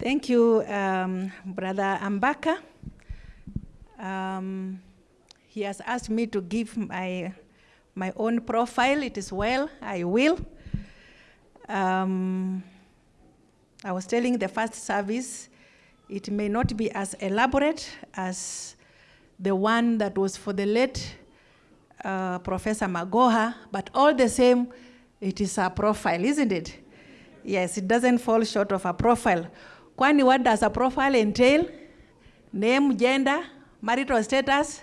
Thank you, um, Brother Ambaka. Um, he has asked me to give my, my own profile. It is well, I will. Um, I was telling the first service, it may not be as elaborate as the one that was for the late uh, Professor Magoha, but all the same, it is a profile, isn't it? Yes, it doesn't fall short of a profile. Kwani what does a profile entail? Name, gender, marital status,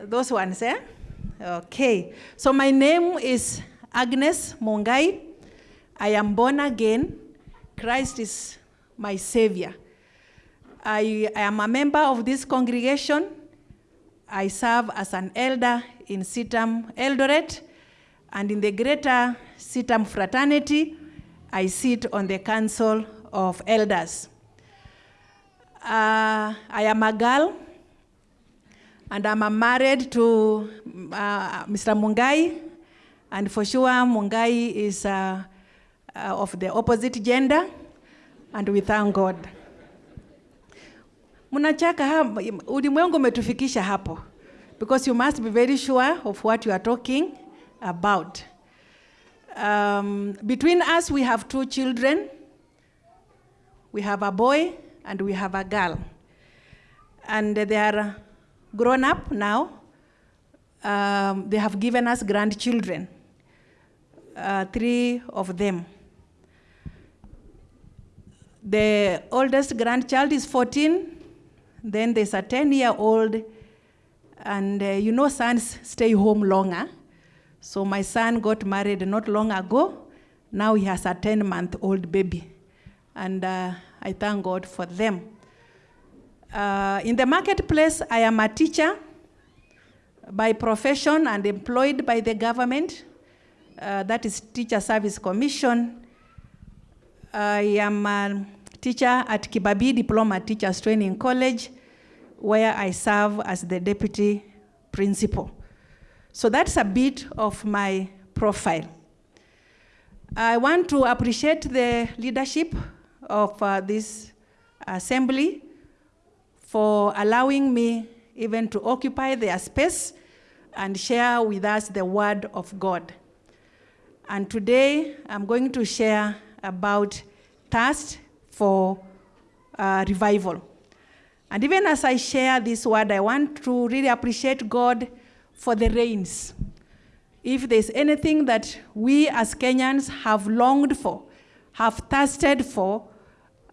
those ones, eh? Okay, so my name is Agnes Mungai. I am born again. Christ is my savior. I, I am a member of this congregation. I serve as an elder in CITAM Eldoret, and in the greater CITAM fraternity, I sit on the council of elders. Uh, I am a girl, and I'm married to uh, Mr. Mungai, and for sure Mungai is uh, uh, of the opposite gender, and we thank God. Mnachaka ulimwengu umetufikisha hapo, because you must be very sure of what you are talking about. Um, between us, we have two children. We have a boy and we have a girl. And they are grown up now. Um, they have given us grandchildren, uh, three of them. The oldest grandchild is 14, then there's a 10 year old, and uh, you know, sons stay home longer. So my son got married not long ago. Now he has a 10 month old baby. And uh, I thank God for them. Uh, in the marketplace, I am a teacher by profession and employed by the government. Uh, that is Teacher Service Commission. I am a teacher at Kibabii Diploma Teachers Training College, where I serve as the deputy principal. So that's a bit of my profile. I want to appreciate the leadership of uh, this assembly for allowing me even to occupy their space and share with us the word of God. And today I'm going to share about thirst for uh, revival. And even as I share this word, I want to really appreciate God for the rains. If there's anything that we as Kenyans have longed for, have thirsted for,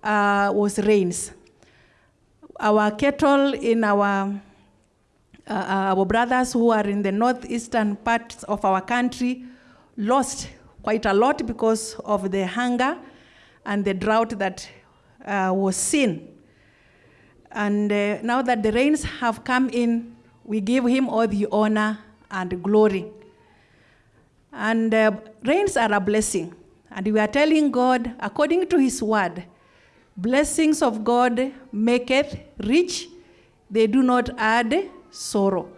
uh, was rains. Our cattle in our, uh, our brothers who are in the northeastern parts of our country lost quite a lot because of the hunger and the drought that uh, was seen. And uh, now that the rains have come in, we give him all the honor and glory. And uh, rains are a blessing. And we are telling God, according to his word, blessings of God maketh rich, they do not add sorrow.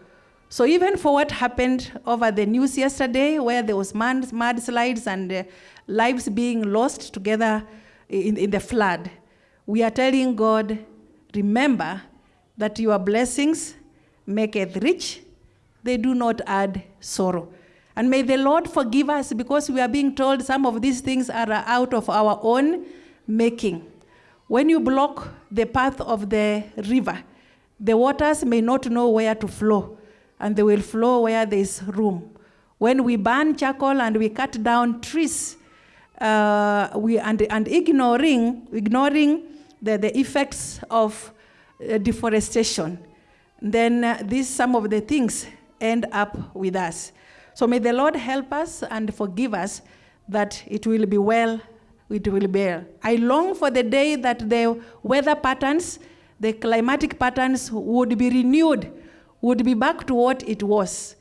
So even for what happened over the news yesterday, where there was mud, mudslides and uh, lives being lost together in, in the flood, we are telling God, remember that your blessings maketh rich, they do not add sorrow. And may the Lord forgive us because we are being told some of these things are out of our own making. When you block the path of the river, the waters may not know where to flow, and they will flow where there is room. When we burn charcoal and we cut down trees, uh, we, and, and ignoring, ignoring the, the effects of uh, deforestation, then uh, these some of the things end up with us. So may the Lord help us and forgive us that it will be well, it will bear. I long for the day that the weather patterns, the climatic patterns would be renewed, would be back to what it was.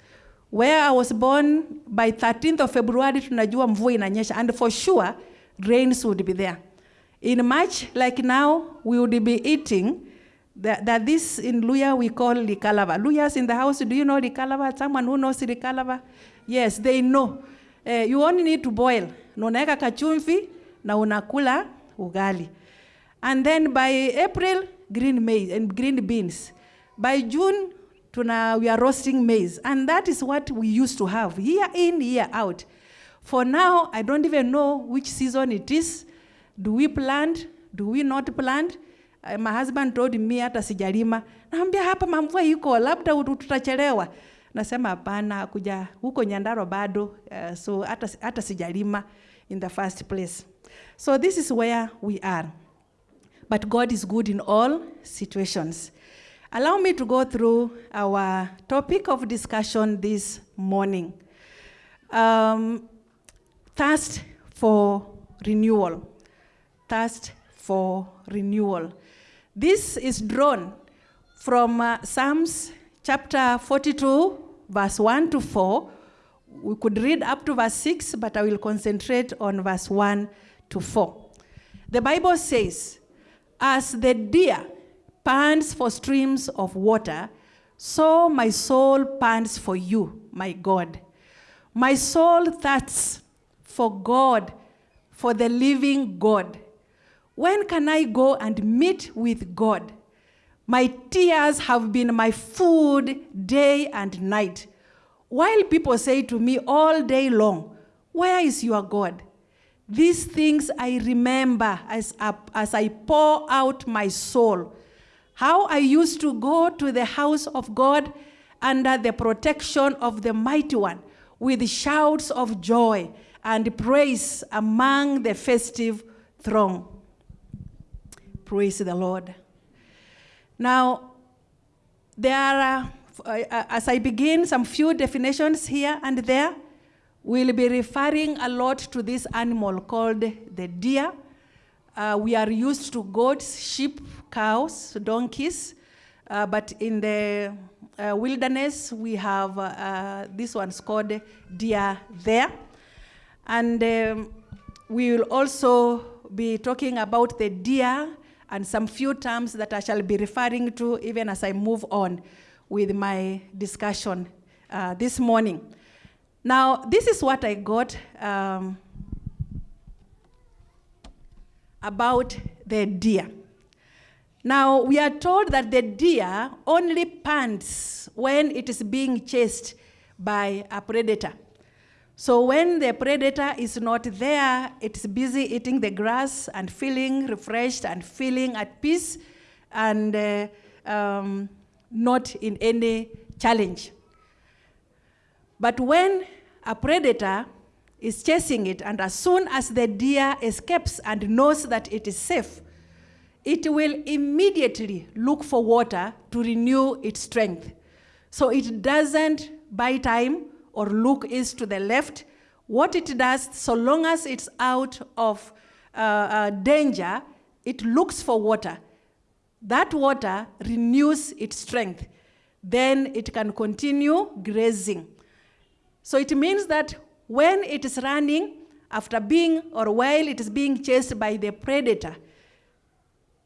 Where I was born, by 13th of February, tunajua mvua inanyesha, and for sure, rains would be there. In March, like now, we would be eating that, that this in Luhya we call likalava. Luhyas in the house, do you know likalava? Someone who knows likalava? Yes, they know. Uh, you only need to boil. Na unaweka kachumvi na unakula ugali. And then by April, green maize and green beans. By June, tuna, we are roasting maize. And that is what we used to have, year in, year out. For now, I don't even know which season it is. Do we plant? Do we not plant? Uh, my husband told me hata sijalima. Naambia hapa mamvua iko, labda tutachelewa. Nasema hapana, kuja huko Nyandarua bado, uh, so hata, hata sijalima in the first place. So this is where we are. But God is good in all situations. Allow me to go through our topic of discussion this morning. Um, thirst for renewal. Thirst for renewal. This is drawn from uh, Psalms chapter 42, verse 1 to 4. We could read up to verse 6, but I will concentrate on verse 1 to 4. The Bible says, As the deer pants for streams of water, so my soul pants for you, my God. My soul thirsts for God, for the living God. When can I go and meet with God? My tears have been my food day and night. While people say to me all day long, Where is your God? These things I remember as, as I pour out my soul. How I used to go to the house of God under the protection of the Mighty One with shouts of joy and praise among the festive throng. Praise the Lord. Now, there are, uh, as I begin, some few definitions here and there. We'll be referring a lot to this animal called the deer. Uh, we are used to goats, sheep, cows, donkeys, uh, but in the uh, wilderness, we have uh, this one's called deer there. And um, we will also be talking about the deer and some few terms that I shall be referring to even as I move on with my discussion uh, this morning. Now, this is what I got um, about the deer. Now, we are told that the deer only pants when it is being chased by a predator. So when the predator is not there, it's busy eating the grass and feeling refreshed and feeling at peace and uh, um, not in any challenge. But when a predator is chasing it, and as soon as the deer escapes and knows that it is safe, it will immediately look for water to renew its strength. So it doesn't buy time or look east to the left. What it does, so long as it's out of uh, uh, danger, it looks for water. That water renews its strength. Then it can continue grazing. So it means that when it is running, after being or while it is being chased by the predator,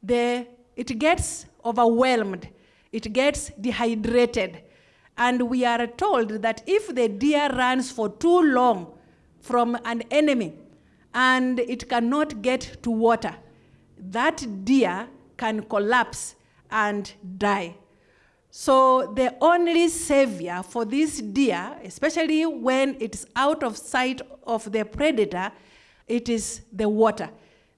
the, it gets overwhelmed, it gets dehydrated. And we are told that if the deer runs for too long from an enemy and it cannot get to water, that deer can collapse and die. So the only savior for this deer, especially when it's out of sight of the predator, it is the water.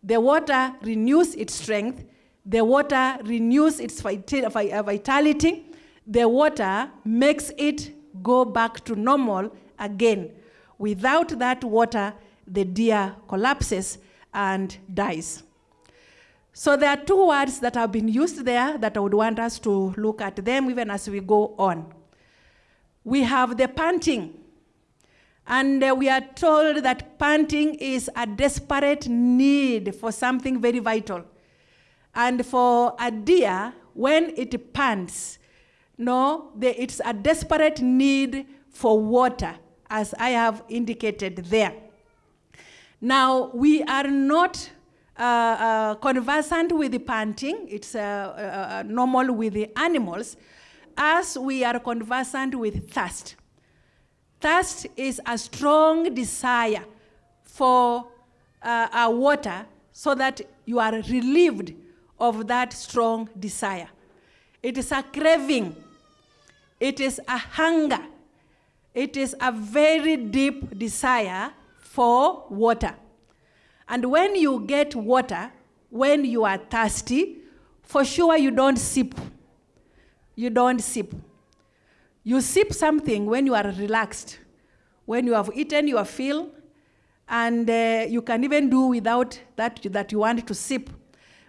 The water renews its strength. The water renews its vitality. The water makes it go back to normal again. Without that water, the deer collapses and dies. So there are two words that have been used there that I would want us to look at them even as we go on. We have the panting. And uh, we are told that panting is a desperate need for something very vital. And for a deer, when it pants, no, the, it's a desperate need for water, as I have indicated there. Now, we are not uh, uh, conversant with the panting, it's uh, normal with the animals, as we are conversant with thirst. Thirst is a strong desire for uh, water so that you are relieved of that strong desire. It is a craving, it is a hunger, it is a very deep desire for water. And when you get water, when you are thirsty, for sure you don't sip. You don't sip. You sip something when you are relaxed, when you have eaten your fill, and uh, you can even do without that that you want to sip.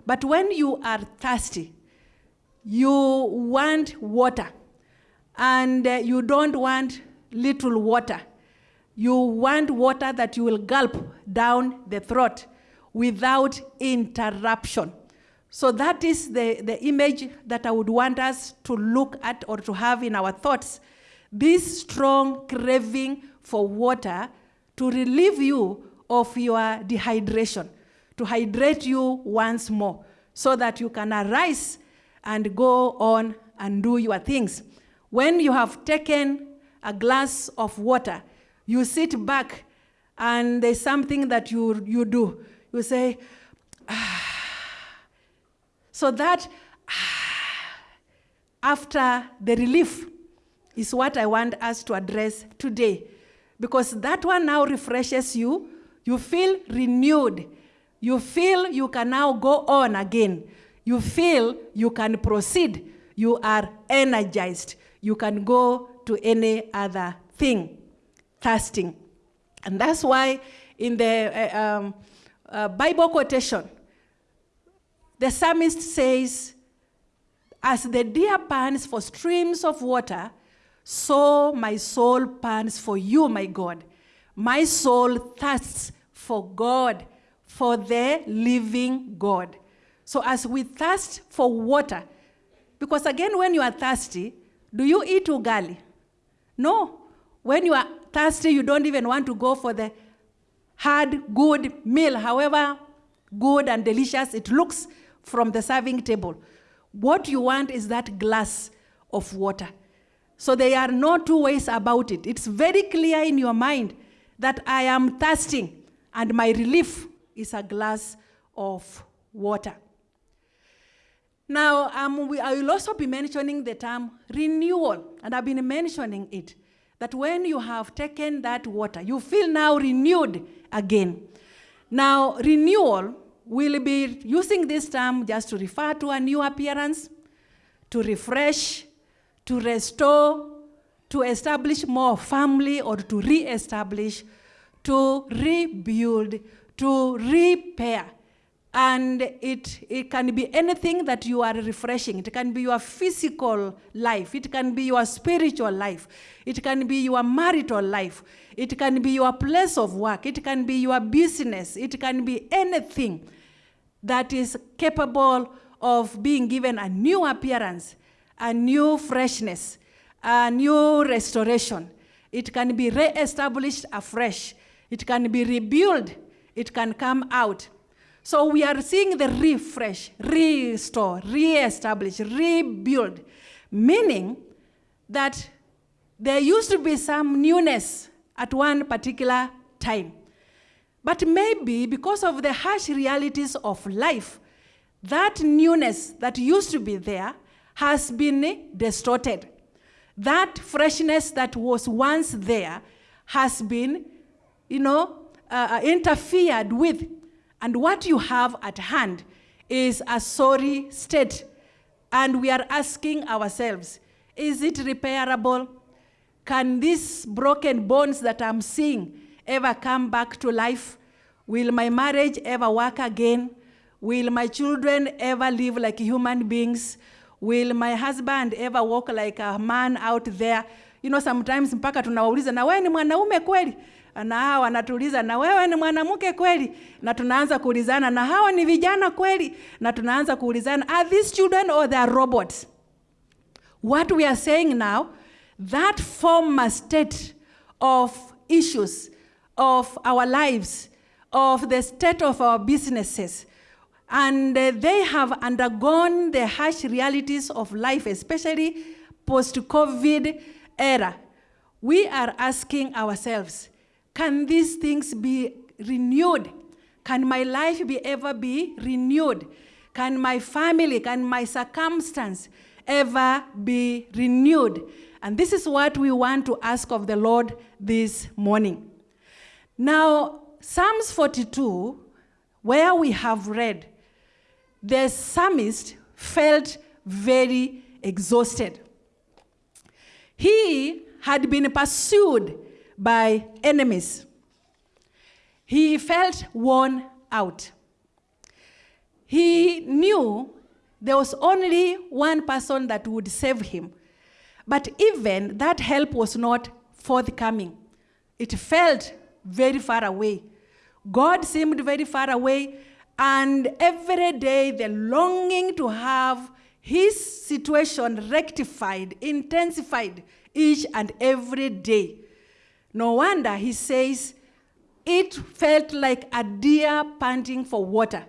But when you are thirsty, you want water, and uh, you don't want little water. You want water that you will gulp down the throat without interruption. So that is the, the image that I would want us to look at or to have in our thoughts. This strong craving for water to relieve you of your dehydration, to hydrate you once more, so that you can arise and go on and do your things. When you have taken a glass of water, you sit back and there's something that you, you do. You say, ah. So that ah, after the relief is what I want us to address today. Because that one now refreshes you. You feel renewed. You feel you can now go on again. You feel you can proceed. You are energized. You can go to any other thing, fasting. And that's why in the uh, um, uh, Bible quotation, the psalmist says, As the deer pants for streams of water, so my soul pants for you, my God. My soul thirsts for God, for the living God. So as we thirst for water, because again, when you are thirsty, do you eat ugali? No. When you are thirsty, you don't even want to go for the hard, good meal, however good and delicious it looks from the serving table. What you want is that glass of water. So there are no two ways about it. It's very clear in your mind that I am thirsting and my relief is a glass of water. Now, um, we, I will also be mentioning the term renewal, and I've been mentioning it. That when you have taken that water, you feel now renewed again. Now, renewal will be using this term just to refer to a new appearance, to refresh, to restore, to establish more family or to re-establish, to rebuild, to repair. And it, it can be anything that you are refreshing. It can be your physical life. It can be your spiritual life. It can be your marital life. It can be your place of work. It can be your business. It can be anything that is capable of being given a new appearance, a new freshness, a new restoration. It can be re-established afresh. It can be rebuilt. It can come out. So we are seeing the refresh, restore, re-establish, rebuild, meaning that there used to be some newness at one particular time. But maybe because of the harsh realities of life, that newness that used to be there has been distorted. That freshness that was once there has been, you know, uh, interfered with and what you have at hand is a sorry state. And we are asking ourselves, is it repairable? Can these broken bones that I'm seeing ever come back to life? Will my marriage ever work again? Will my children ever live like human beings? Will my husband ever walk like a man out there? You know, sometimes mpaka tunawauliza, na wewe ni mwanaume kweli? Na hawa wanatuuliza na wewe ni mwanamke kweli, na tunaanza kuulizana na hawa ni vijana kweli, na tunaanza kuulizana are these children or they are robots? What we are saying now, that former state of issues of our lives, of the state of our businesses, and uh, they have undergone the harsh realities of life, especially post-COVID era. We are asking ourselves, can these things be renewed? Can my life be ever be renewed? Can my family, can my circumstance ever be renewed? And this is what we want to ask of the Lord this morning. Now, Psalms 42, where we have read, the psalmist felt very exhausted. He had been pursued by enemies. He felt worn out. He knew there was only one person that would save him. But even that help was not forthcoming. It felt very far away. God seemed very far away, and every day the longing to have his situation rectified, intensified each and every day. No wonder he says, it felt like a deer panting for water.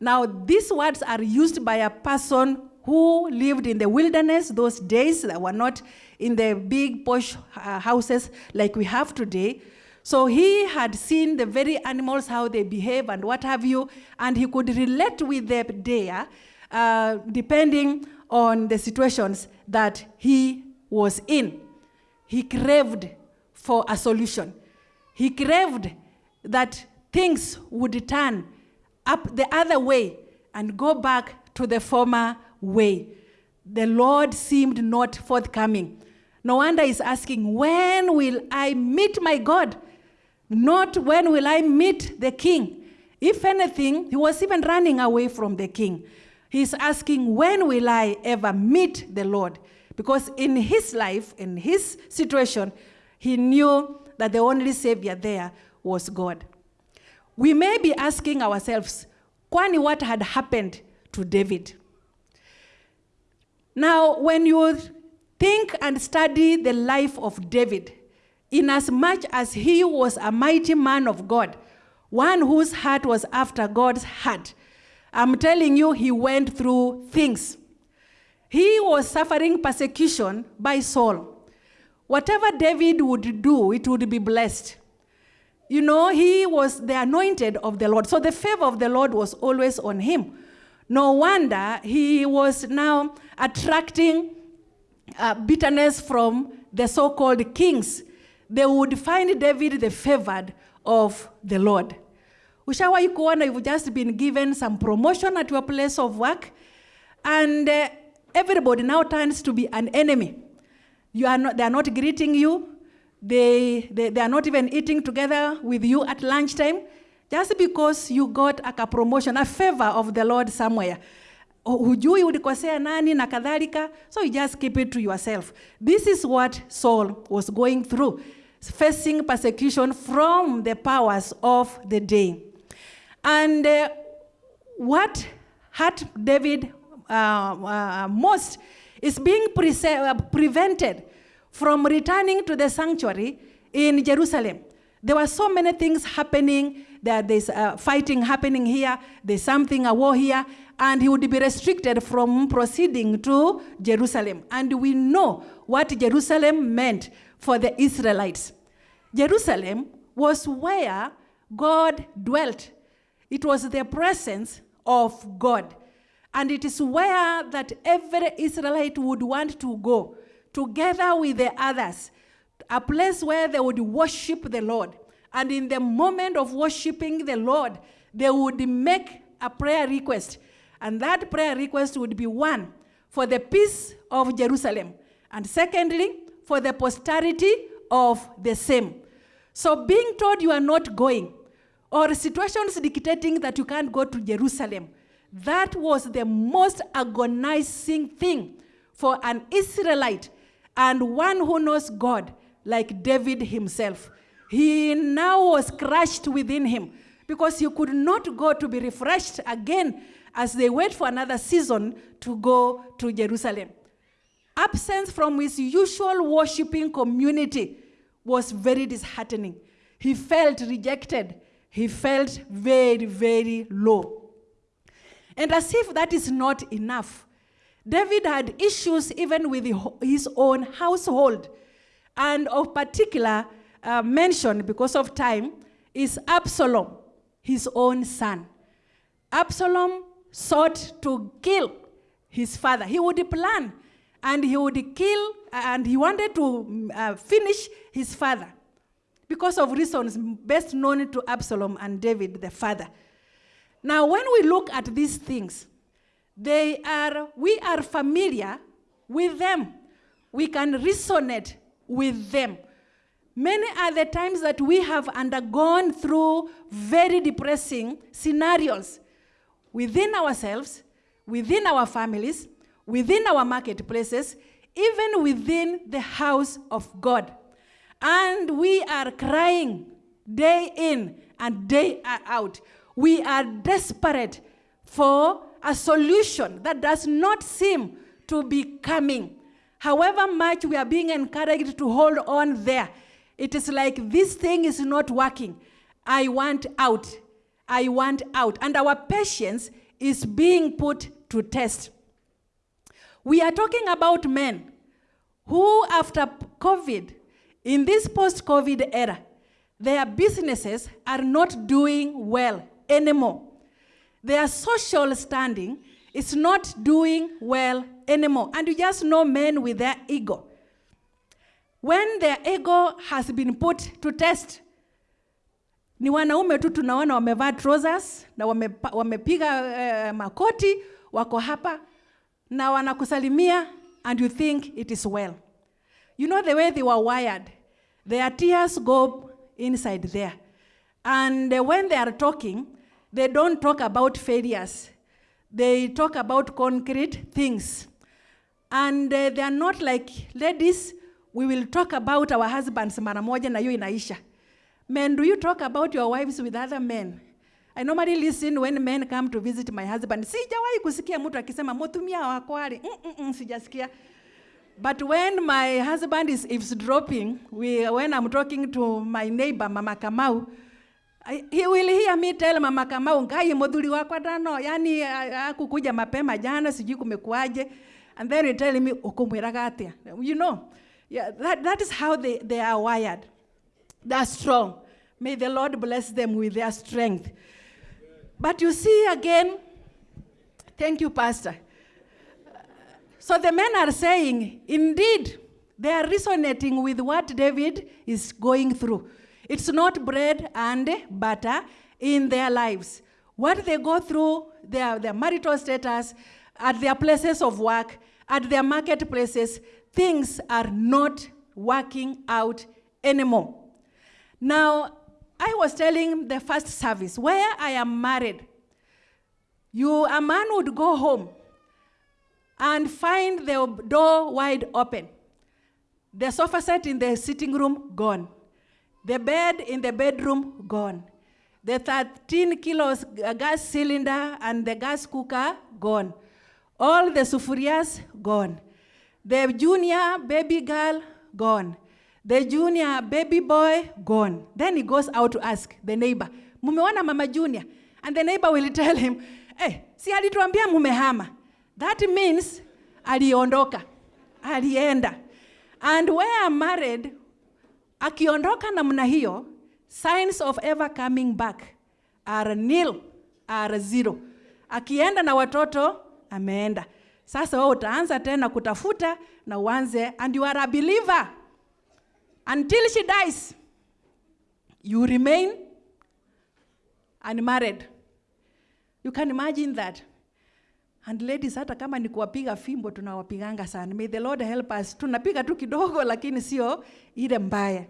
Now, these words are used by a person who lived in the wilderness those days that were not in the big posh uh, houses like we have today. So he had seen the very animals, how they behave and what have you, and he could relate with the deer uh, depending on the situations that he was in. He craved for a solution. He craved that things would turn up the other way and go back to the former way. The Lord seemed not forthcoming. No wonder he's asking, When will I meet my God? Not when will I meet the king. If anything, he was even running away from the king. He's asking, When will I ever meet the Lord? Because in his life, in his situation, he knew that the only Savior there was God. We may be asking ourselves, kwani what had happened to David? Now, when you think and study the life of David, inasmuch as he was a mighty man of God, one whose heart was after God's heart, I'm telling you, he went through things. He was suffering persecution by Saul. Whatever David would do, it would be blessed. You know, he was the anointed of the Lord. So the favor of the Lord was always on him. No wonder he was now attracting uh, bitterness from the so called kings. They would find David the favored of the Lord. Ushawahi kuona you've just been given some promotion at your place of work, and uh, everybody now turns to be an enemy. You are not, they are not greeting you. They, they, they are not even eating together with you at lunchtime just because you got a promotion, a favor of the Lord somewhere. Hujui ulikosea nani na kadhalika, so you just keep it to yourself. This is what Saul was going through, facing persecution from the powers of the day. And uh, what hurt David uh, uh, most is being uh, prevented from returning to the sanctuary in Jerusalem. There were so many things happening. There, there's uh, fighting happening here. There's something, a war here. And he would be restricted from proceeding to Jerusalem. And we know what Jerusalem meant for the Israelites. Jerusalem was where God dwelt. It was the presence of God. And it is where that every Israelite would want to go together with the others, a place where they would worship the Lord. And in the moment of worshiping the Lord, they would make a prayer request. And that prayer request would be one, for the peace of Jerusalem. And secondly, for the posterity of the same. So being told you are not going, or situations dictating that you can't go to Jerusalem, that was the most agonizing thing for an Israelite and one who knows God, like David himself. He now was crushed within him because he could not go to be refreshed again as they wait for another season to go to Jerusalem. Absence from his usual worshiping community was very disheartening. He felt rejected. He felt very, very low. And as if that is not enough, David had issues even with his own household. And of particular uh, mention, because of time, is Absalom. his own son. Absalom sought to kill his father. He would plan and he would kill, and he wanted to uh, finish his father because of reasons best known to Absalom and David, the father. Now, when we look at these things, they are, we are familiar with them. We can resonate with them. Many are the times that we have undergone through very depressing scenarios within ourselves, within our families, within our marketplaces, even within the house of God. And we are crying day in and day out. We are desperate for a solution that does not seem to be coming. However much we are being encouraged to hold on there, it is like this thing is not working. I want out. I want out. And our patience is being put to test. We are talking about men who, after COVID, in this post COVID era, their businesses are not doing well anymore. Their social standing is not doing well anymore. And you just know men with their ego. When their ego has been put to test, ni wanaume tu tunaona wamevaa trousers na wamepiga uh, makoti wako hapa na wanakusalimia and you think it is well. You know the way they were wired. Their tears go inside there. And uh, when they are talking, they don't talk about failures. They talk about concrete things. And uh, they are not like ladies, we will talk about our husbands mara moja na hiyo inaisha. Men, do you talk about your wives with other men? I normally listen when men come to visit my husband. Sijawahi kusikia mtu akisema mutumia wako ali. Mm, mm, mm, sijasikia. But when my husband is eavesdropping, we, when I'm talking to my neighbor, Mama Kamau, he will hear me tell Mama Kamau, ngai muthuri wakwa ndano, yani akukuja mapema jana, sijui kumekuaje. And then he tell me, ukumwiraga atia? You know, yeah, that, that is how they, they are wired. They're strong. May the Lord bless them with their strength. But you see again, thank you, Pastor. So the men are saying, indeed, they are resonating with what David is going through. It's not bread and butter in their lives. What they go through, their, their marital status, at their places of work, at their marketplaces, things are not working out anymore. Now, I was telling the first service, where I am married, you, a man would go home and find the door wide open. The sofa set in the sitting room, gone. The bed in the bedroom, gone. The 13 kilos gas cylinder and the gas cooker, gone. All the sufurias, gone. The junior baby girl, gone. The junior baby boy, gone. Then he goes out to ask the neighbor, mumeona mama junior? And the neighbor will tell him, eh, si alituambia mumehama. That means aliondoka, alienda. And where I'm married, akiondoka namna hiyo, signs of ever coming back are nil, are zero. Akienda na watoto, ameenda. Sasa wewe utaanza tena kutafuta na uanze, and you are a believer until she dies. You remain unmarried. You can imagine that. And ladies, hata kama ni kuwapiga fimbo tunawapiganga sana. May the Lord help us. Tunapiga tu kidogo lakini sio ile mbaya.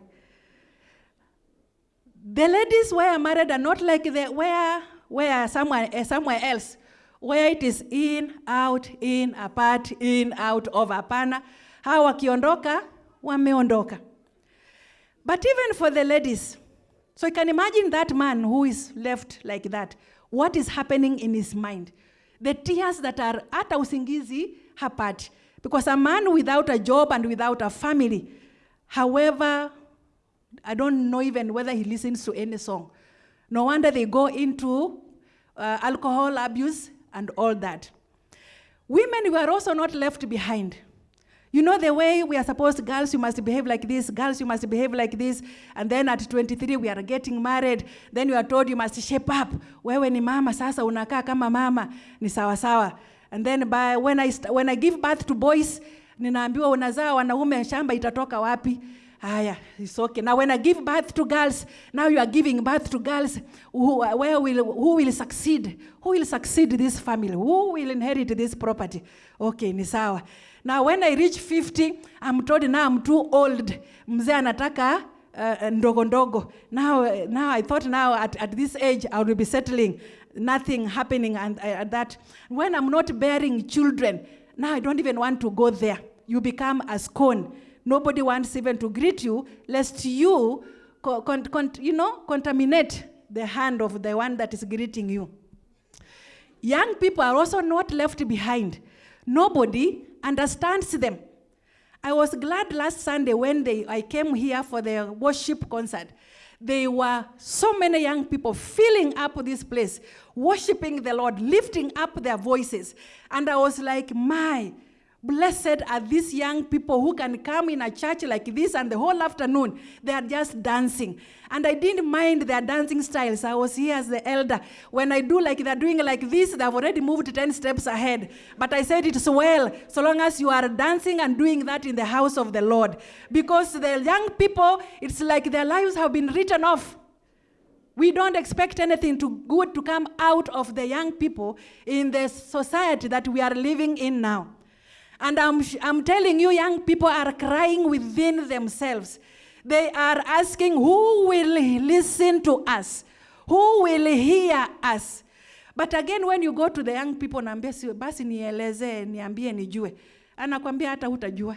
The ladies where married are not like the where where somewhere uh, somewhere else where it is in out in apart in out over hapana. Hawa wakiondoka wameondoka. But even for the ladies, so you can imagine that man who is left like that. What is happening in his mind? The tears that are hata usingizi hapati. Because a man without a job and without a family, however, I don't know even whether he listens to any song. No wonder they go into uh, alcohol abuse and all that. Women were also not left behind. You know the way we are supposed, girls, you must behave like this, girls, you must behave like this. And then at 23, we are getting married. Then you are told you must shape up. Wewe ni mama, sasa unakaa kama mama, ni sawa sawa. And then by, when, I, when I give birth to boys, ninaambiwa unazaa wanaume, shamba itatoka wapi? Haya, it's okay. Now when I give birth to girls, now you are giving birth to girls. Who, where will, who will succeed? Who will succeed this family? Who will inherit this property? Okay, ni sawa. Now when I reach 50, I'm told now I'm too old. Mzee anataka uh, ndogo ndogo. Now, now I thought now at, at this age I will be settling. Nothing happening and uh, at that. When I'm not bearing children, now I don't even want to go there. You become a scone. Nobody wants even to greet you, lest you, you know, contaminate the hand of the one that is greeting you. Young people are also not left behind. Nobody understands them. I was glad last Sunday when they, I came here for the worship concert. There were so many young people filling up this place, worshiping the Lord, lifting up their voices. And I was like, my, blessed are these young people who can come in a church like this and the whole afternoon they are just dancing. And I didn't mind their dancing styles. I was here as the elder. When I do like they're doing like this, they've already moved 10 steps ahead. But I said it's well, so long as you are dancing and doing that in the house of the Lord. Because the young people, it's like their lives have been written off. We don't expect anything to good to come out of the young people in the society that we are living in now. And I'm, I'm telling you, young people are crying within themselves. They are asking, who will listen to us? Who will hear us? But again, when you go to the young people, naambia si, basi nielezee, niambie nijue. Anakwambia hata hutajua.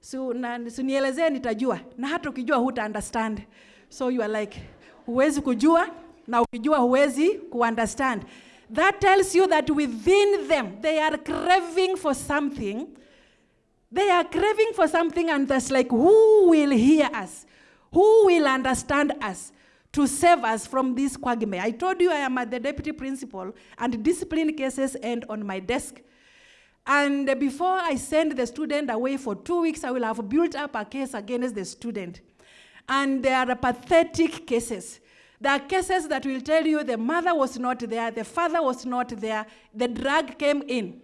So, na, so nielezee nitajua. Na hata ukijua huta understand. So you are like, huwezi kujua, na ukijua huwezi kuunderstand. That tells you that within them, they are craving for something. They are craving for something, and that's like, who will hear us? Who will understand us to save us from this quagmire? I told you I am at the deputy principal, and discipline cases end on my desk. And before I send the student away for two weeks, I will have built up a case against the student. And there are pathetic cases. There are cases that will tell you the mother was not there, the father was not there, the drug came in,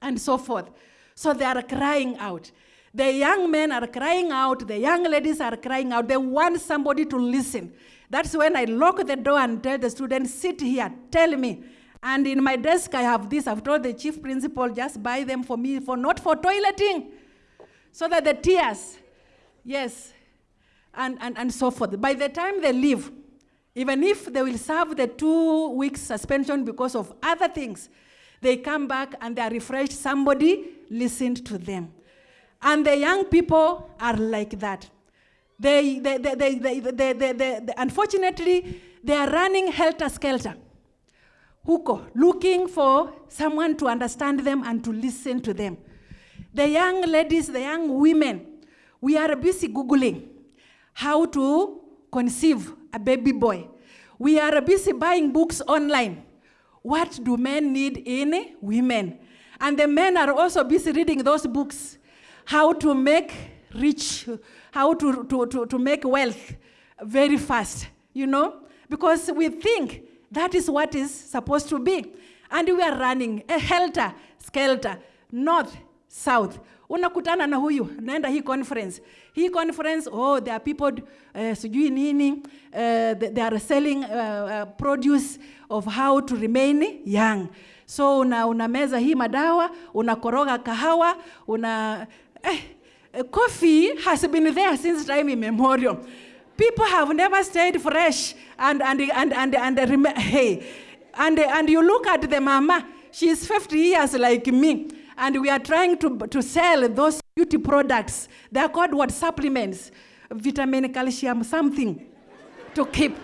and so forth. So they are crying out. The young men are crying out, the young ladies are crying out. They want somebody to listen. That's when I lock the door and tell the students, sit here, tell me. And in my desk, I have this. I've told the chief principal, just buy them for me, for not for toileting. So that the tears, yes, and, and, and so forth. By the time they leave, even if they will serve the two weeks suspension because of other things, they come back and they are refreshed. Somebody listened to them. And the young people are like that. They, they, they, they, they, they, they, they, they- unfortunately, they are running helter skelter. Huko, looking for someone to understand them and to listen to them. The young ladies, the young women, we are busy Googling how to conceive a baby boy. We are busy buying books online. What do men need in women? And the men are also busy reading those books. How to make rich, how to, to, to, to make wealth very fast, you know? Because we think that is what is supposed to be. And we are running a helter skelter, north, south. Unakutana na huyu, naenda hii conference. Hii conference, oh, there are people, uh, sijui nini, uh, they, are selling uh, uh, produce of how to remain young. So una, unameza hii madawa, unakoroga kahawa, una... Eh, coffee has been there since time immemorial. People have never stayed fresh and and and and and, rem- hey, and and you look at the mama. She's 50 years like me, and we are trying to to sell those beauty products. They are called what supplements, vitamin, calcium, something, to keep.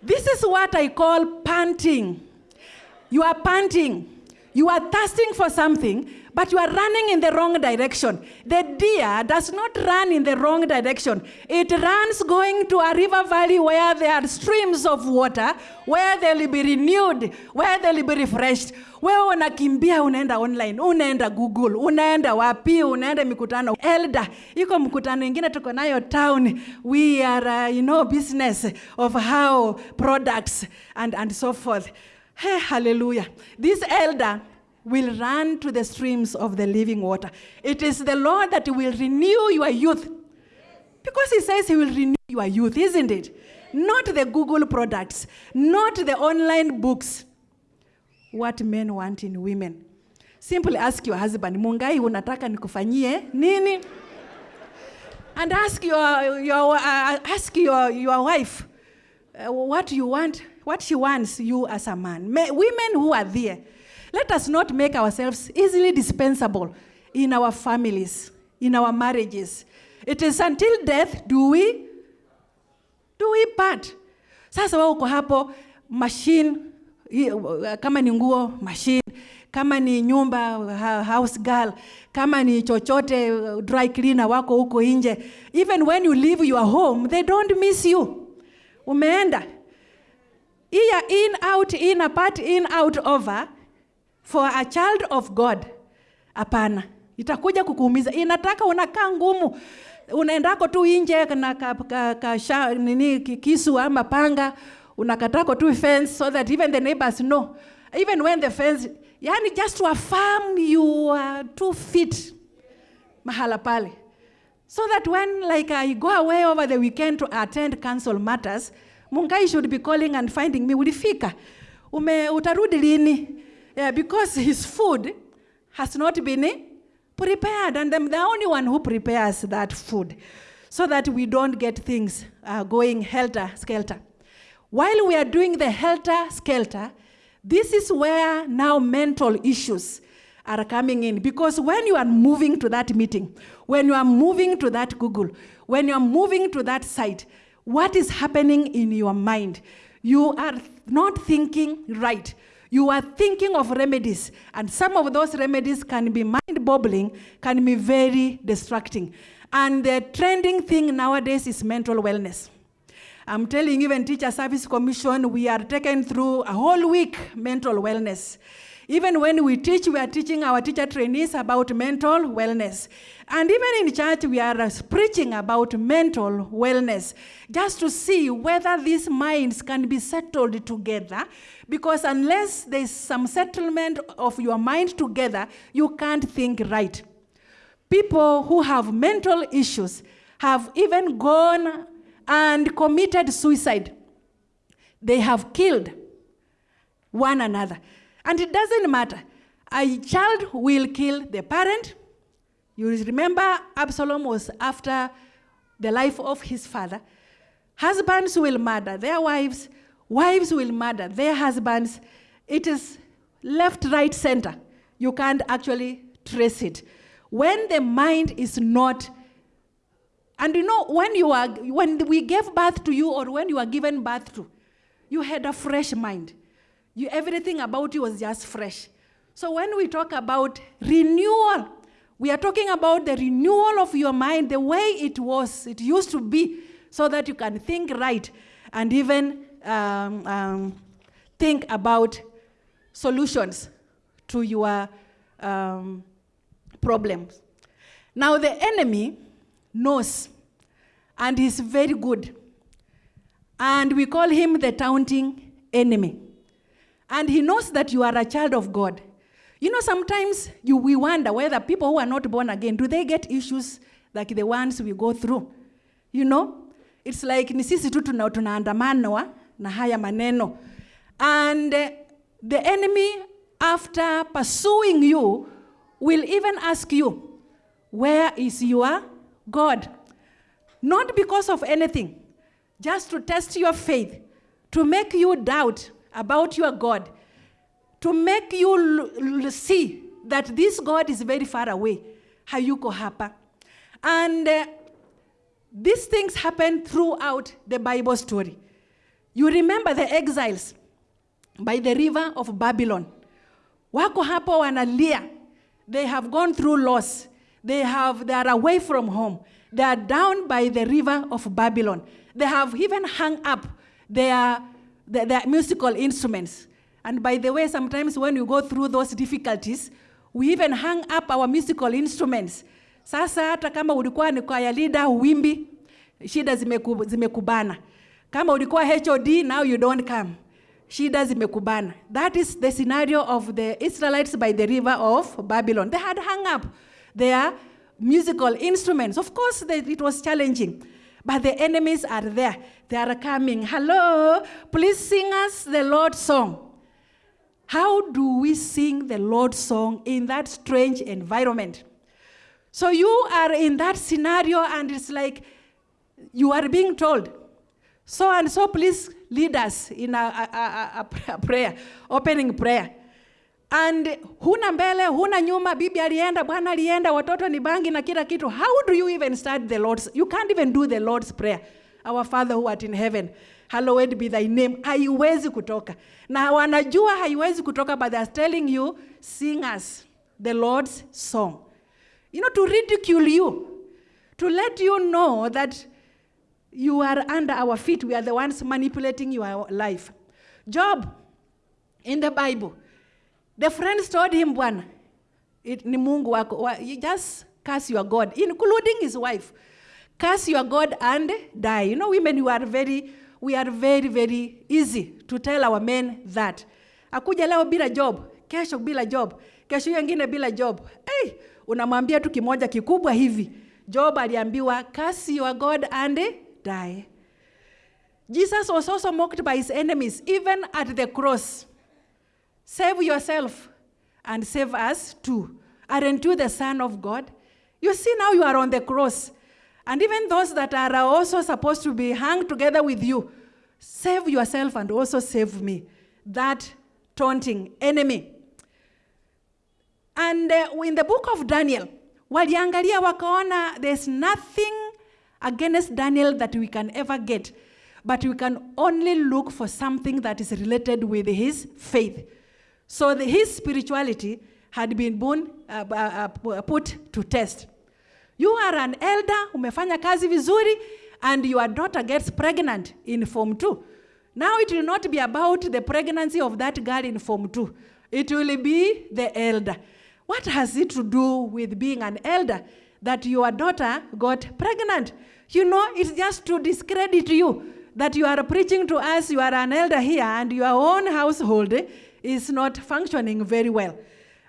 This is what I call panting. You are panting. You are thirsting for something, but you are running in the wrong direction. The deer does not run in the wrong direction. It runs going to a river valley where there are streams of water, where they will be renewed, where they will be refreshed. Wewe unakimbia unaenda online, unaenda Google, unaenda wapi, unaenda mikutano. Elda, iko mkutano ingine tuko nayo town. We are, uh, you know, business of how products and, and so forth. Hey, hallelujah. This elder will run to the streams of the living water. It is the Lord that will renew your youth. Because he says he will renew your youth, isn't it? Not the Google products, not the online books. What men want in women. Simply ask your husband, Mungai unataka nikufanyie nini? And ask your, your, uh, ask your, your wife uh, what you want, what she wants you as a man. May, women who are there, let us not make ourselves easily dispensable in our families, in our marriages. It is until death do we do we part. Sasa wewe uko hapo machine kama ni nguo machine, kama ni nyumba house girl, kama ni chochote dry cleaner wako huko nje. Even when you leave your home, they don't miss you. Umeenda Iya in out in apart in out over for a child of God. Hapana, itakuja kukuumiza. Inataka unakaa ngumu, unaendako tu nje na ka, ka, ka, sha, nini kisu ama panga, unakatako tu fence so that even the neighbors know. Even when the fence, yani just to affirm you are two feet mahala pale. So that when like I go away over the weekend to attend council matters, Mungai should be calling and finding me, ulifika? Ume, utarudi lini? Yeah, because his food has not been prepared and I'm the only one who prepares that food so that we don't get things uh, going helter-skelter. While we are doing the helter-skelter, this is where now mental issues are coming in because when you are moving to that meeting, when you are moving to that Google, when you are moving to that site, what is happening in your mind? You are not thinking right. You are thinking of remedies, and some of those remedies can be mind boggling, can be very distracting. And the trending thing nowadays is mental wellness. I'm telling even Teacher Service Commission, we are taken through a whole week mental wellness. Even when we teach, we are teaching our teacher trainees about mental wellness. And even in church, we are uh, preaching about mental wellness, just to see whether these minds can be settled together. Because unless there's some settlement of your mind together, you can't think right. People who have mental issues have even gone and committed suicide. They have killed one another. And it doesn't matter. A child will kill the parent. You remember Absalom was after the life of his father. Husbands will murder their wives, wives will murder their husbands. It is left, right, center. You can't actually trace it. When the mind is not and you know, when you are when we gave birth to you or when you are given birth to, you had a fresh mind. You, everything about you was just fresh. So when we talk about renewal, we are talking about the renewal of your mind, the way it was, it used to be, so that you can think right and even um, um, think about solutions to your um, problems. Now, the enemy knows and is very good. And we call him the taunting enemy. And he knows that you are a child of God. You know, sometimes you, we wonder whether people who are not born again, do they get issues like the ones we go through? You know? It's like ni sisi tuna- tunaandamanwa na haya maneno. And uh, the enemy, after pursuing you, will even ask you, where is your God? Not because of anything, just to test your faith, to make you doubt about your God, to make you see that this God is very far away. Hayuko hapa. And uh, these things happen throughout the Bible story. You remember the exiles by the river of Babylon wako hapo wanalia they have gone through loss they have they are away from home they are down by the river of babylon they have even hung up their, their, their musical instruments and by the way sometimes when you go through those difficulties we even hang up our musical instruments. Sasa hata kama ulikuwa ni kwaya leader uwimbi shida zimeku, zimekubana. Kama ulikuwa hod now you don't come. Shida zimekubana. That is the scenario of the israelites by the river of babylon. They had hung up their musical instruments. Of course they, it was challenging but the enemies are there. They are coming. Hello please sing us the lord's song how do we sing the lord's song in that strange environment? So you are in that scenario and it's like you are being told so and so please lead us in a, a, a, a prayer opening prayer. And huna mbele huna nyuma bibi alienda bwana alienda watoto ni bangi na kila kitu. How do you even start the lord's you can't even do the lord's prayer. Our father who art in heaven hallowed be thy name haiwezi kutoka na wanajua haiwezi kutoka but they're telling you sing us the lord's song you know to ridicule you to let you know that you are under our feet. We are the ones manipulating your life. Job, in the Bible, the friends told him, Bwana, ni Mungu wako. You just curse your God, including his wife. Curse your God and die. You know, women, you are very, we are very, very easy to tell our men that. Akuja leo bila job, kesho bila job, kesho hiyo ingine bila job. Hey, unamwambia tu kimoja kikubwa hivi. Job aliambiwa, curse your God and die. Jesus was also mocked by his enemies, even at the cross. Save yourself and save us too. Aren't you the Son of God? You see, now you are on the cross. And even those that are also supposed to be hung together with you, save yourself and also save me. That taunting enemy. And uh, in the book of Daniel, waliangalia wakaona there's nothing against Daniel that we can ever get, but we can only look for something that is related with his faith. So the, his spirituality had been born, uh, uh, uh, put to test. You are an elder, umefanya kazi vizuri, and your daughter gets pregnant in Form 2. Now it will not be about the pregnancy of that girl in Form 2. It will be the elder. What has it to do with being an elder that your daughter got pregnant? You know, it's just to discredit you that you are preaching to us, you are an elder here, and your own household is not functioning very well.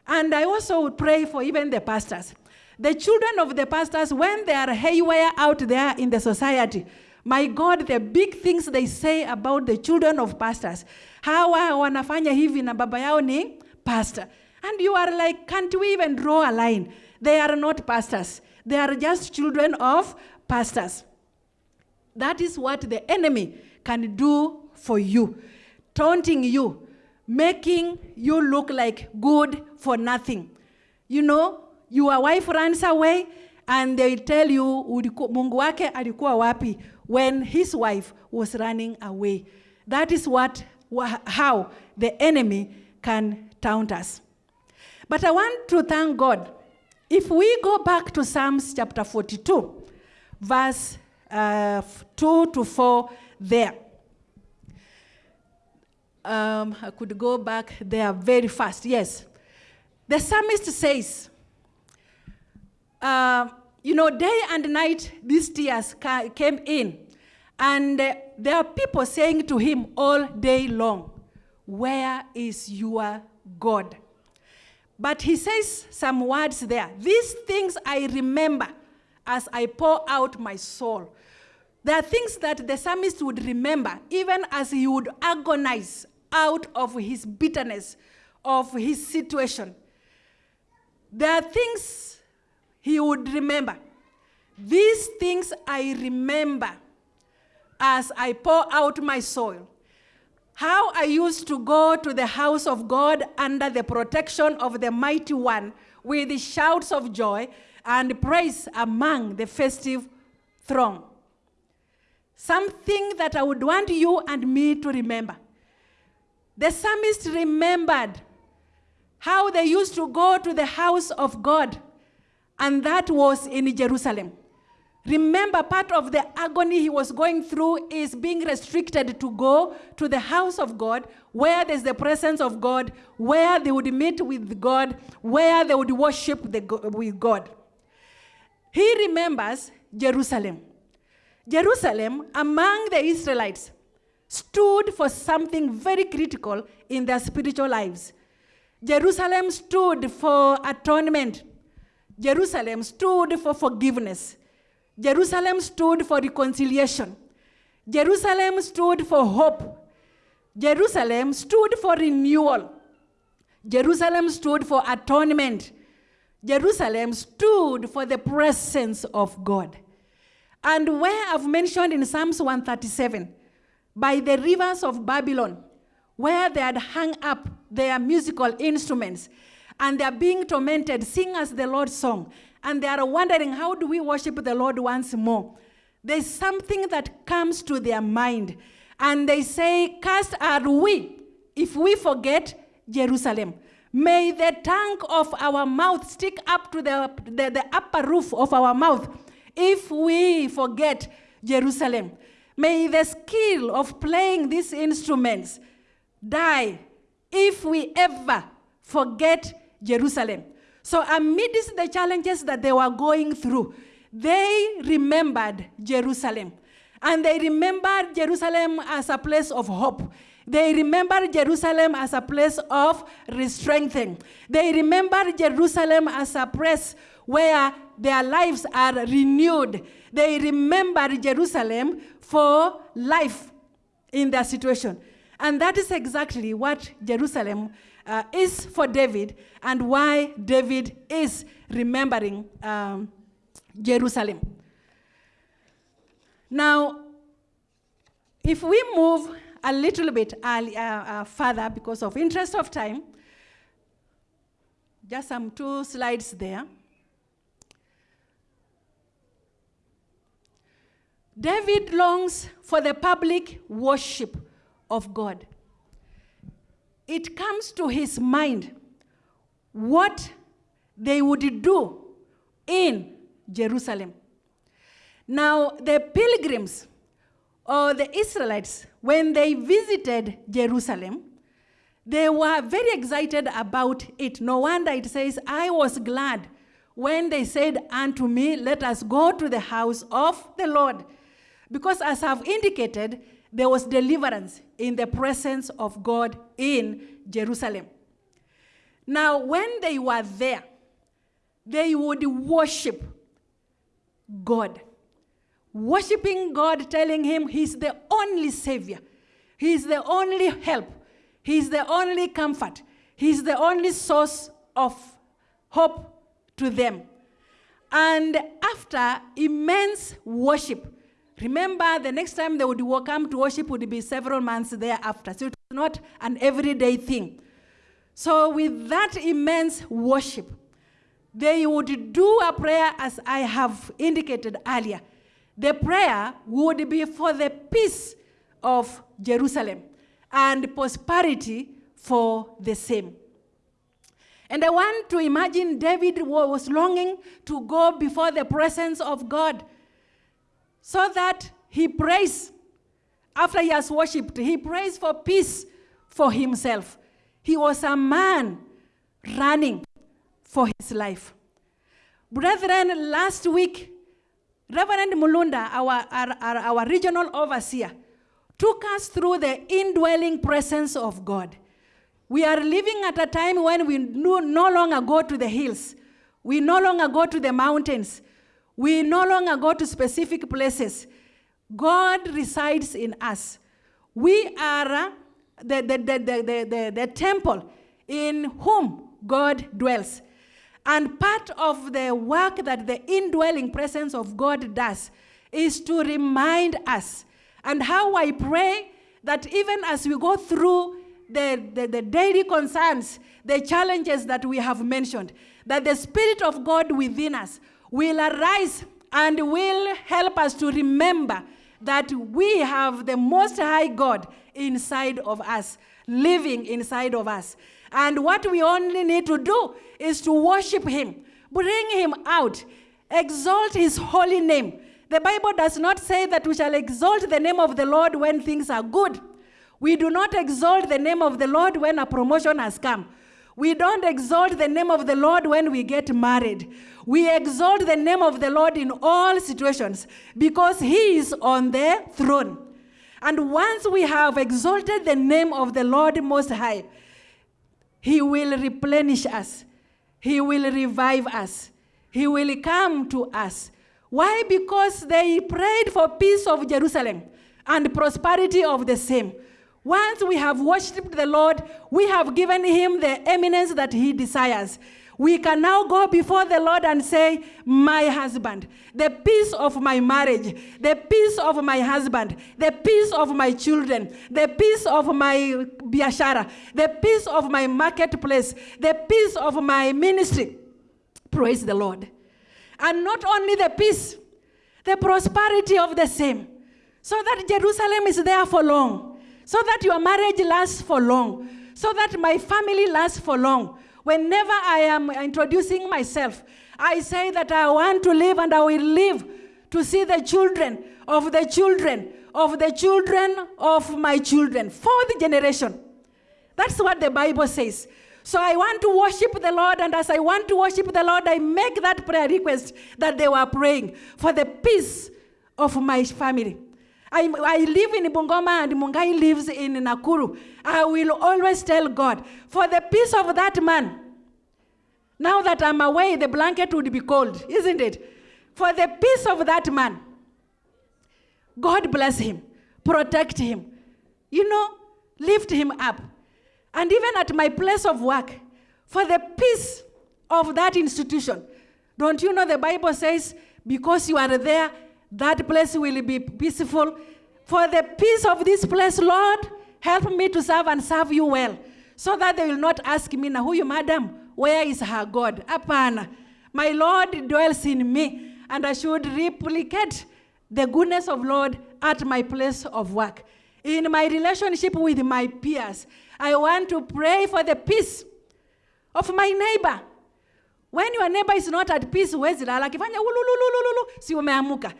And I also pray for even the pastors. The children of the pastors, when they are haywire out there in the society, my God, the big things they say about the children of pastors. Hawa wanafanya hivi na baba yao ni pastor. And you are like, can't we even draw a line? They are not pastors. They are just children of pastors. That is what the enemy can do for you, taunting you, making you look like good for nothing. You know, your wife runs away and they tell you Mungu wake alikuwa wapi when his wife was running away. That is what how the enemy can taunt us. But I want to thank God. If we go back to Psalms chapter 42, verse uh, 2 to 4 there. Um, I could go back there very fast. Yes. The psalmist says, uh, you know, day and night these tears ca- came in. And uh, there are people saying to him all day long, Where is your God? But he says some words there. These things I remember as I pour out my soul. There are things that the psalmist would remember even as he would agonize out of his bitterness, of his situation. There are things he would remember. These things I remember as I pour out my soul. How I used to go to the house of God under the protection of the mighty one with shouts of joy and praise among the festive throng. Something that I would want you and me to remember. The psalmist remembered how they used to go to the house of God, and that was in Jerusalem. Remember, part of the agony he was going through is being restricted to go to the house of God, where there's the presence of God, where they would meet with God, where they would worship the, with God. He remembers Jerusalem. Jerusalem, among the Israelites, stood for something very critical in their spiritual lives. Jerusalem stood for atonement. Jerusalem stood for forgiveness. Jerusalem stood for reconciliation. Jerusalem stood for hope. Jerusalem stood for renewal. Jerusalem stood for atonement. Jerusalem stood for the presence of God. And where I've mentioned in Psalms 137, by the rivers of Babylon, where they had hung up their musical instruments, and they are being tormented, sing us the Lord's song, and they are wondering, how do we worship the Lord once more? There's something that comes to their mind, and they say, Cast are we if we forget Jerusalem. May the tongue of our mouth stick up to the, the, the upper roof of our mouth if we forget Jerusalem. May the skill of playing these instruments die if we ever forget Jerusalem. So, amidst the challenges that they were going through, they remembered Jerusalem. And they remembered Jerusalem as a place of hope. They remembered Jerusalem as a place of strengthening. They remembered Jerusalem as a place where their lives are renewed. They remembered Jerusalem for life in their situation. And that is exactly what Jerusalem uh, is for David and why David is remembering um, Jerusalem. Now, if we move a little bit early, uh, uh, further because of interest of time, just some two slides there. David longs for the public worship of God it comes to his mind what they would do in Jerusalem. Now, the pilgrims or the Israelites, when they visited Jerusalem, they were very excited about it. No wonder it says, I was glad when they said unto me, Let us go to the house of the Lord. Because as I've indicated, there was deliverance in the presence of God in Jerusalem. Now, when they were there, they would worship God. Worshiping God, telling Him He's the only Savior, He's the only help, He's the only comfort, He's the only source of hope to them. And after immense worship, Remember, the next time they would come to worship would be several months thereafter. So it was not an everyday thing. So, with that immense worship, they would do a prayer as I have indicated earlier. The prayer would be for the peace of Jerusalem and prosperity for the same. And I want to imagine David was longing to go before the presence of God so that he prays after he has worshipped, he prays for peace for himself. He was a man running for his life. Brethren, last week, Reverend Mulunda, our, our, our, regional overseer, took us through the indwelling presence of God. We are living at a time when we no longer go to the hills. We no longer go to the mountains. We no longer go to specific places. God resides in us. We are uh, the, the, the, the, the, the temple in whom God dwells. And part of the work that the indwelling presence of God does is to remind us. And how I pray that even as we go through the, the, the, daily concerns, the challenges that we have mentioned, that the Spirit of God within us will arise and will help us to remember that we have the Most High God inside of us, living inside of us. And what we only need to do is to worship Him, bring Him out, exalt His holy name. The Bible does not say that we shall exalt the name of the Lord when things are good. We do not exalt the name of the Lord when a promotion has come. We don't exalt the name of the Lord when we get married. We exalt the name of the Lord in all situations because He is on the throne. And once we have exalted the name of the Lord Most High, He will replenish us, He will revive us, He will come to us. Why? Because they prayed for peace of Jerusalem and prosperity of the same. Once we have worshipped the Lord, we have given him the eminence that he desires. We can now go before the Lord and say, My husband, the peace of my marriage, the peace of my husband, the peace of my children, the peace of my biashara, the peace of my marketplace, the peace of my ministry. Praise the Lord. And not only the peace, the prosperity of the same, so that Jerusalem is there for long so that your marriage lasts for long, so that my family lasts for long. Whenever I am introducing myself, I say that I want to live and I will live to see the children of the children of the children of my children, fourth generation. That's what the Bible says. So I want to worship the Lord, and as I want to worship the Lord, I make that prayer request that they were praying for the peace of my family. I, I live in Bungoma and Mungai lives in Nakuru. I will always tell God, for the peace of that man, now that I'm away, the blanket would be cold, isn't it? For the peace of that man, God bless him, protect him, you know, lift him up. And even at my place of work, for the peace of that institution. Don't you know the Bible says, because you are there, that place will be peaceful. For the peace of this place, Lord, help me to serve and serve you well. So that they will not ask me, now, who you, madam? Where is her God? Apana. My Lord dwells in me, and I should replicate the goodness of Lord at my place of work. In my relationship with my peers, I want to pray for the peace of my neighbor. When your neighbor is not at peace, ulululululu, si umeamuka.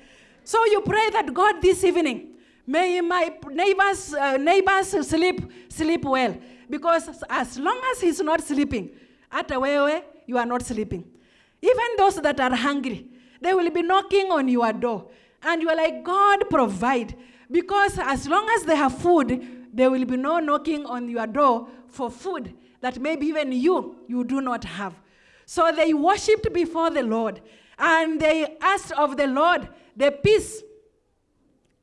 So you pray that God this evening, may my neighbors, uh, neighbors sleep, sleep well. Because as long as he's not sleeping, at a wewe, you are not sleeping. Even those that are hungry, they will be knocking on your door. And you are like, God provide. Because as long as they have food, there will be no knocking on your door for food that maybe even you, you do not have. So they worshipped before the Lord. And they asked of the Lord the peace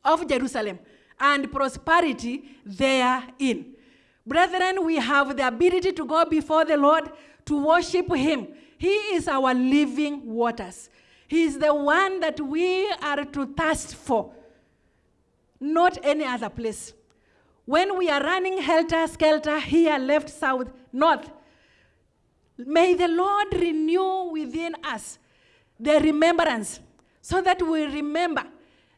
of Jerusalem and prosperity therein. Brethren, we have the ability to go before the Lord to worship Him. He is our living waters. He is the one that we are to thirst for, not any other place. When we are running helter skelter here, left, south, north, may the Lord renew within us the remembrance so that we remember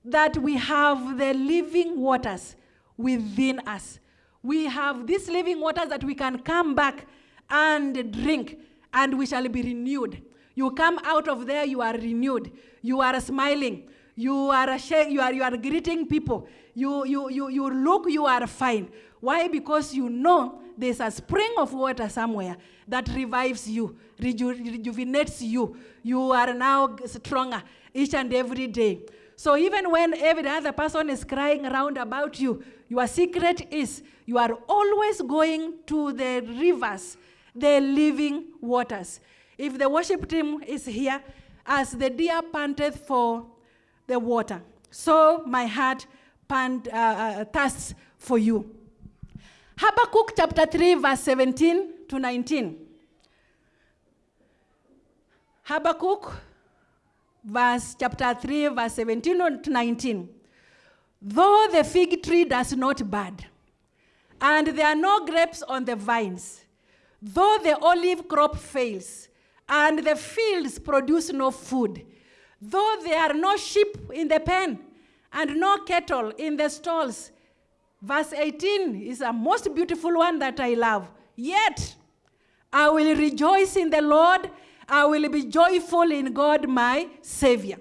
that we have the living waters within us. We have these living waters that we can come back and drink, and we shall be renewed. You come out of there, you are renewed. You are smiling. You are, you are, you are greeting people. You, you, you, you look, you are fine. Why? Because you know there's a spring of water somewhere that revives you, reju rejuvenates you. You are now stronger each and every day. So even when every other person is crying around about you, your secret is you are always going to the rivers, the living waters. If the worship team is here, as the deer panteth for the water, so my heart pant, uh, uh, thirsts for you. Habakkuk chapter 3, verse 17 to 19. Habakkuk verse chapter 3, verse 17 to 19. Though the fig tree does not bud, and there are no grapes on the vines, though the olive crop fails, and the fields produce no food, though there are no sheep in the pen, and no cattle in the stalls. Verse 18 is a most beautiful one that I love. Yet I will rejoice in the Lord. I will be joyful in God, my Savior.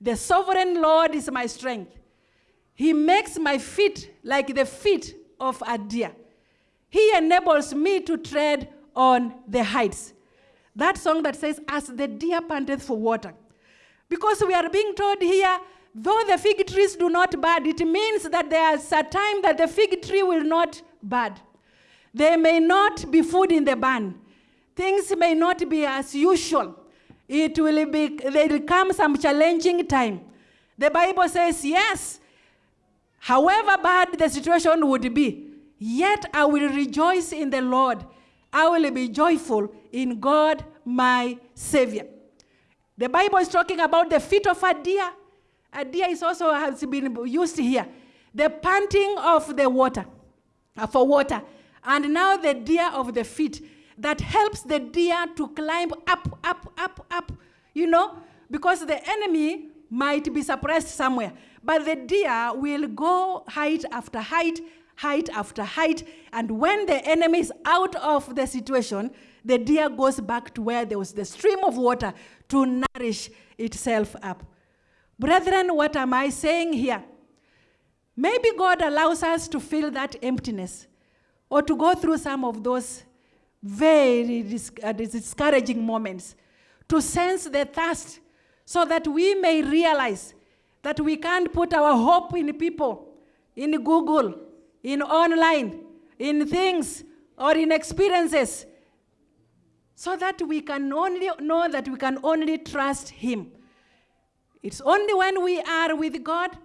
The sovereign Lord is my strength. He makes my feet like the feet of a deer. He enables me to tread on the heights. That song that says, As the deer panteth for water. Because we are being told here, though the fig trees do not bud, it means that there's a time that the fig tree will not bud. There may not be food in the barn. Things may not be as usual. It will be, there will come some challenging time. The Bible says, yes, however bad the situation would be, yet I will rejoice in the Lord. I will be joyful in God, my Savior. The Bible is talking about the feet of a deer. A deer is also has been used here. The panting of the water, for water. And now the deer of the feet that helps the deer to climb up, up, up, up, you know, because the enemy might be suppressed somewhere. But the deer will go height after height, height after height. And when the enemy is out of the situation, the deer goes back to where there was the stream of water to nourish itself up. Brethren, what am I saying here? Maybe God allows us to feel that emptiness or to go through some of those very dis- uh, discouraging moments, to sense the thirst, so that we may realize that we can't put our hope in people, in Google, in online, in things, or in experiences, so that we can only know that we can only trust Him. It's only when we are with God,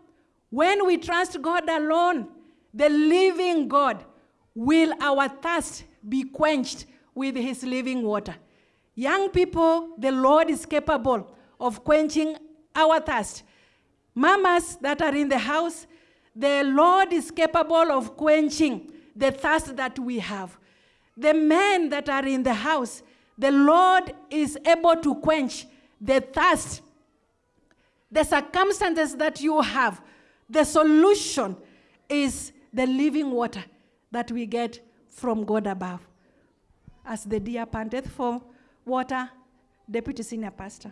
when we trust God alone, the living God, will our thirst be quenched with his living water. Young people, the Lord is capable of quenching our thirst. Mamas that are in the house, the Lord is capable of quenching the thirst that we have. The men that are in the house, the Lord is able to quench the thirst. The circumstances that you have, the solution is the living water that we get from God above. As the deer panteth for water, Deputy Senior Pastor.